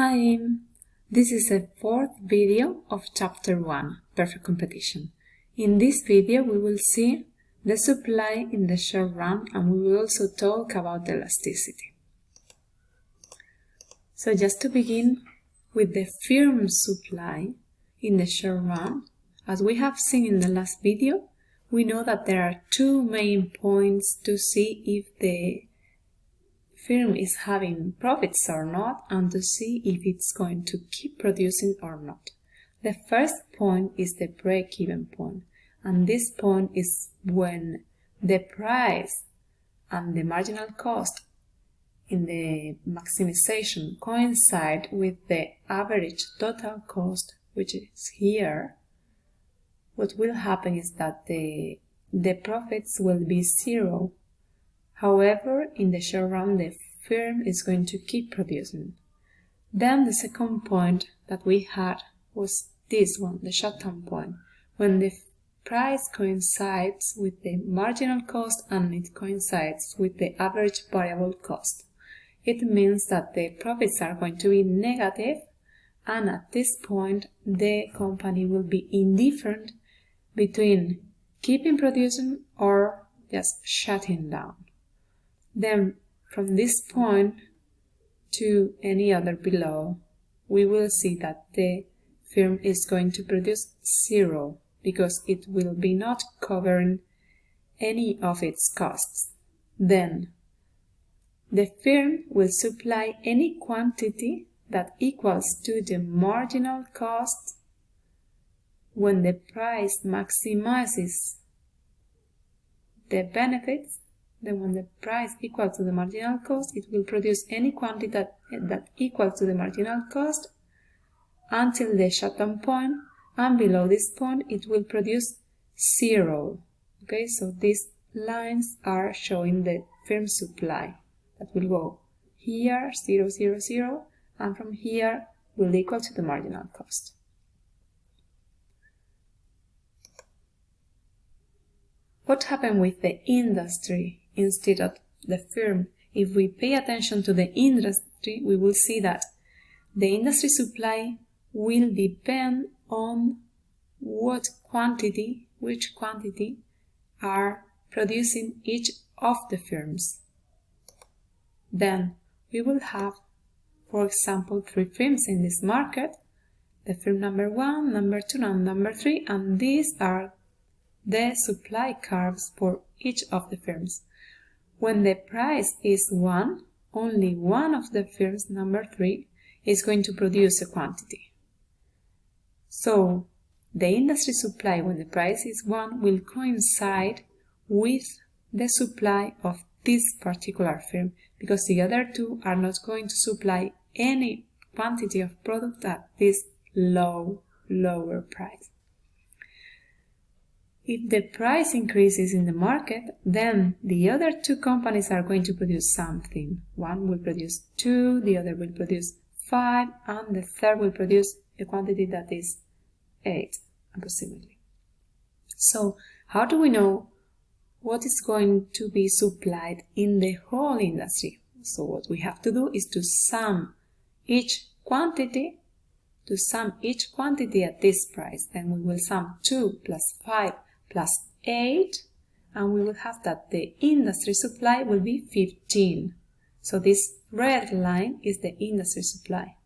Hi, this is the fourth video of chapter 1, Perfect Competition. In this video we will see the supply in the short run and we will also talk about elasticity. So just to begin with the firm supply in the short run, as we have seen in the last video, we know that there are two main points to see if the firm is having profits or not and to see if it's going to keep producing or not. The first point is the break-even point and this point is when the price and the marginal cost in the maximization coincide with the average total cost which is here what will happen is that the the profits will be zero However, in the short run, the firm is going to keep producing. Then the second point that we had was this one, the short-term point, when the price coincides with the marginal cost and it coincides with the average variable cost. It means that the profits are going to be negative and at this point the company will be indifferent between keeping producing or just shutting down. Then from this point to any other below, we will see that the firm is going to produce zero because it will be not covering any of its costs. Then the firm will supply any quantity that equals to the marginal cost when the price maximizes the benefits then when the price equals to the marginal cost, it will produce any quantity that, that equals to the marginal cost until the shutdown point, and below this point it will produce zero. Okay, so these lines are showing the firm supply that will go here, 0, 0, 0, and from here will equal to the marginal cost. What happened with the industry instead of the firm. If we pay attention to the industry, we will see that the industry supply will depend on what quantity, which quantity are producing each of the firms. Then we will have, for example, three firms in this market, the firm number one, number two, and number three, and these are the supply curves for each of the firms. When the price is 1, only one of the firms, number 3, is going to produce a quantity. So, the industry supply when the price is 1 will coincide with the supply of this particular firm because the other two are not going to supply any quantity of product at this low, lower price. If the price increases in the market, then the other two companies are going to produce something. One will produce two, the other will produce five, and the third will produce a quantity that is eight, approximately. So, how do we know what is going to be supplied in the whole industry? So what we have to do is to sum each quantity, to sum each quantity at this price. Then we will sum 2 plus 5 plus 8 and we will have that the industry supply will be 15. So this red line is the industry supply.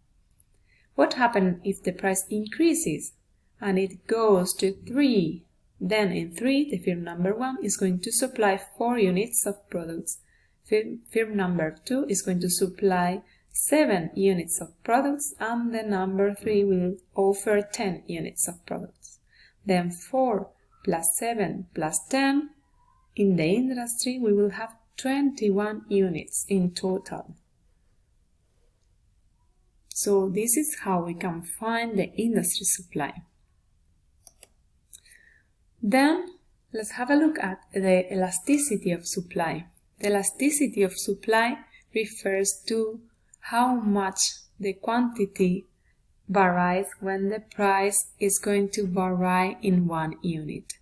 What happens if the price increases and it goes to 3? Then in 3, the firm number 1 is going to supply 4 units of products. Firm, firm number 2 is going to supply 7 units of products and the number 3 will offer 10 units of products. Then 4 plus 7 plus 10, in the industry we will have 21 units in total. So this is how we can find the industry supply. Then let's have a look at the elasticity of supply. The elasticity of supply refers to how much the quantity varies when the price is going to vary in one unit.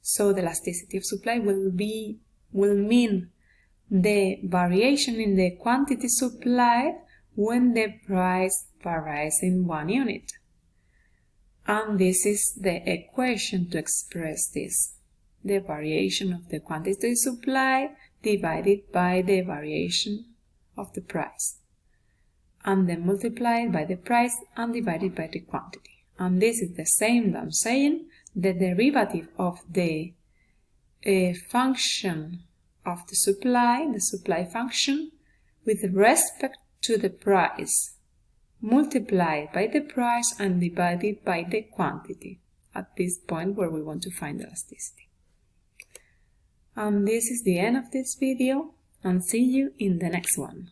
So the elasticity of supply will be will mean the variation in the quantity supplied when the price varies in one unit. And this is the equation to express this. The variation of the quantity supply divided by the variation of the price. And then multiplied by the price and divided by the quantity. And this is the same that I'm saying the derivative of the uh, function of the supply, the supply function, with respect to the price multiplied by the price and divided by the quantity at this point where we want to find elasticity. And this is the end of this video and see you in the next one.